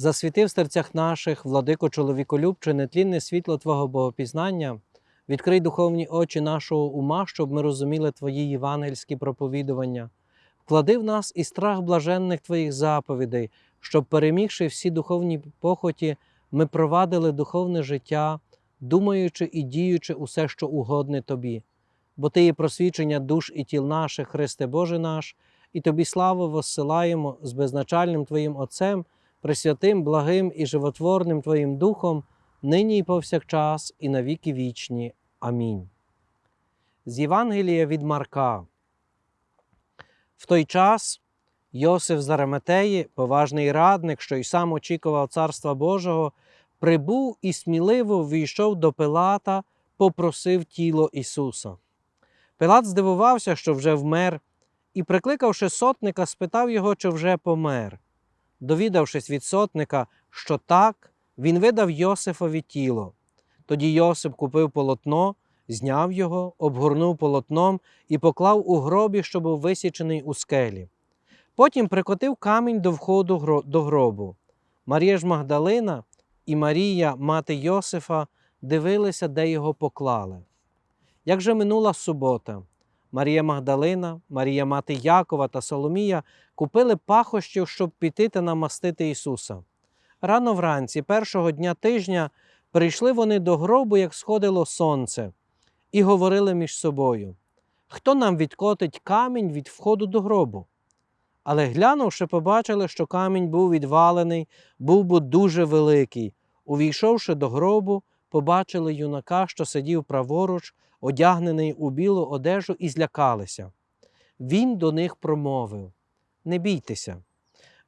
Засвіти в серцях наших, владико чоловіколюбче, нетлінне світло Твого Богопізнання, відкрий духовні очі нашого ума, щоб ми розуміли Твої євангельські проповідування. Вклади в нас і страх блаженних Твоїх заповідей, щоб, перемігши всі духовні похоті, ми провадили духовне життя, думаючи і діючи усе, що угодне Тобі. Бо Ти є просвічення душ і тіл наших, Христе Боже наш, і Тобі славу воссилаємо з безначальним Твоїм Отцем, пресвятим, благим і животворним Твоїм Духом, нині і повсякчас, і навіки вічні. Амінь. З Євангелія від Марка. В той час Йосиф з Араматеї, поважний радник, що й сам очікував Царства Божого, прибув і сміливо ввійшов до Пилата, попросив тіло Ісуса. Пилат здивувався, що вже вмер, і, прикликавши сотника, спитав його, чи вже помер. Довідавшись від сотника, що так, він видав Йосифові тіло. Тоді Йосип купив полотно, зняв його, обгорнув полотном і поклав у гробі, що був висічений у скелі. Потім прикотив камінь до входу до гробу. Марія ж Магдалина і Марія, мати Йосифа, дивилися, де його поклали. Як же минула субота, Марія Магдалина, Марія мати Якова та Соломія купили пахощів, щоб піти та намастити Ісуса. Рано вранці, першого дня тижня, прийшли вони до гробу, як сходило сонце, і говорили між собою: Хто нам відкотить камінь від входу до гробу? Але глянувши, побачили, що камінь був відвалений, був бо дуже великий. Увійшовши до гробу, побачили юнака, що сидів праворуч, одягнений у білу одежу, і злякалися. Він до них промовив: Не бійтеся.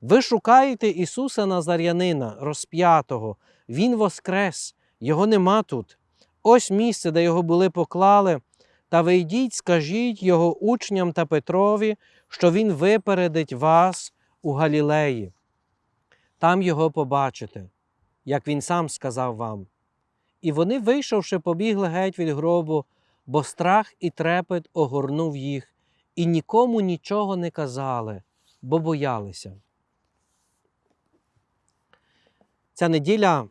Ви шукаєте Ісуса Назарянина, розп'ятого, Він воскрес, Його нема тут. Ось місце, де його були поклали. Та ви йдіть, скажіть його учням та Петрові, що він випередить вас у Галілеї. Там його побачите, як він сам сказав вам. І вони, вийшовши, побігли геть від гробу, бо страх і трепет огорнув їх, і нікому нічого не казали, бо боялися. Ця неділя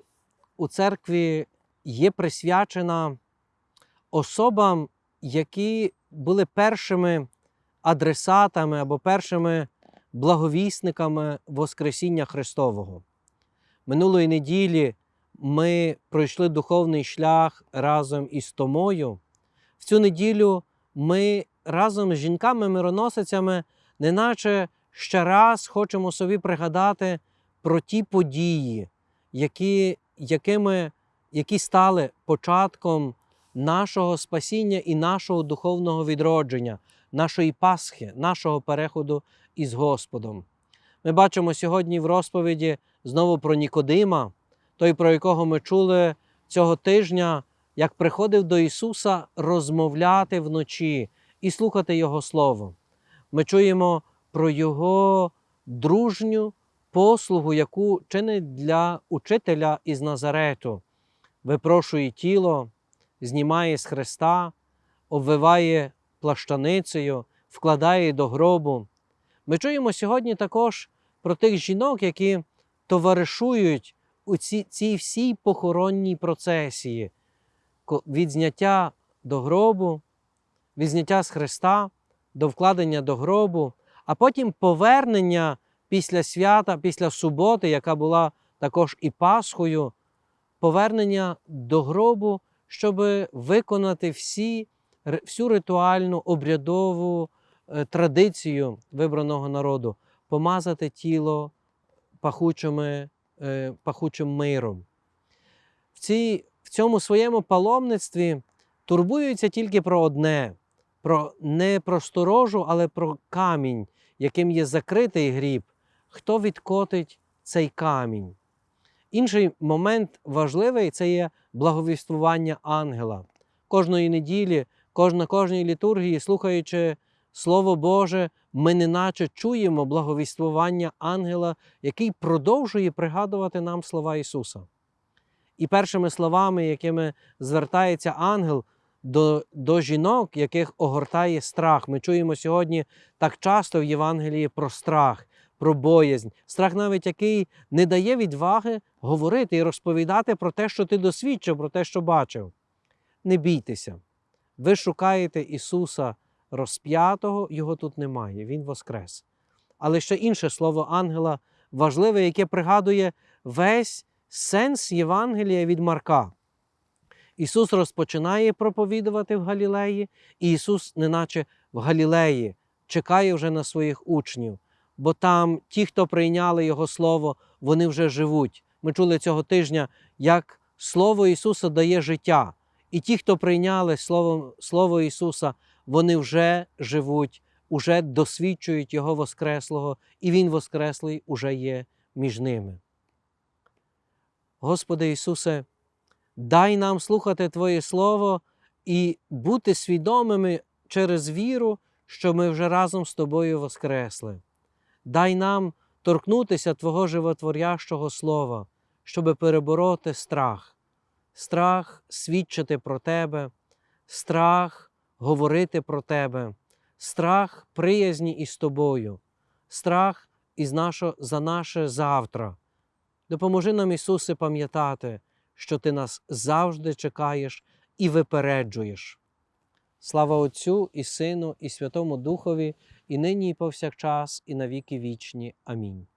у церкві є присвячена особам, які були першими адресатами або першими благовісниками Воскресіння Христового. Минулої неділі ми пройшли духовний шлях разом із Томою. В цю неділю ми разом з жінками-мироносицями, неначе ще раз хочемо собі пригадати про ті події, які, якими, які стали початком нашого спасіння і нашого духовного відродження, нашої Пасхи, нашого переходу із Господом. Ми бачимо сьогодні в розповіді знову про Нікодима, той, про якого ми чули цього тижня, як приходив до Ісуса розмовляти вночі і слухати Його Слово. Ми чуємо про Його дружню послугу, яку чинить для учителя із Назарету, випрошує тіло, знімає з хреста, обвиває плащаницею, вкладає до гробу. Ми чуємо сьогодні також про тих жінок, які товаришують у цій, всій похоронній процесії. Від зняття до гробу, від зняття з хреста до вкладення до гробу, а потім повернення після свята, після суботи, яка була також і Пасхою, повернення до гробу, щоб виконати всі, всю ритуальну обрядову е, традицію вибраного народу, помазати тіло пахучими, е, пахучим миром. В, цій, в цьому своєму паломництві турбуються тільки про одне: про не про сторожу, але про камінь, яким є закритий гріб. Хто відкотить цей камінь? Інший момент важливий це є благовіствування ангела. Кожної неділі, кож- на кожній літургії, слухаючи Слово Боже, ми неначе чуємо благовіствування ангела, який продовжує пригадувати нам слова Ісуса. І першими словами, якими звертається ангел до, до жінок, яких огортає страх. Ми чуємо сьогодні так часто в Євангелії про страх, про боязнь, страх навіть який не дає відваги говорити і розповідати про те, що ти досвідчив, про те, що бачив. Не бійтеся. Ви шукаєте Ісуса розп'ятого, його тут немає, Він воскрес. Але ще інше слово ангела важливе, яке пригадує весь сенс Євангелія від Марка. Ісус розпочинає проповідувати в Галілеї, і Ісус, неначе в Галілеї, чекає вже на своїх учнів, бо там ті, хто прийняли Його Слово, вони вже живуть. Ми чули цього тижня, як Слово Ісуса дає життя. І ті, хто прийняли Слово, Слово Ісуса, вони вже живуть, уже досвідчують Його Воскреслого, і Він Воскреслий уже є між ними. Господи Ісусе, дай нам слухати Твоє Слово і бути свідомими через віру, що ми вже разом з Тобою воскресли. Дай нам торкнутися Твого животворящого Слова, щоб перебороти страх, страх свідчити про Тебе, страх говорити про Тебе, страх приязні із Тобою, страх із нашо, за наше завтра. Допоможи нам, Ісусе, пам'ятати, що Ти нас завжди чекаєш і випереджуєш. Слава Отцю і Сину, і Святому Духові, і нині, і повсякчас, і навіки вічні. Амінь.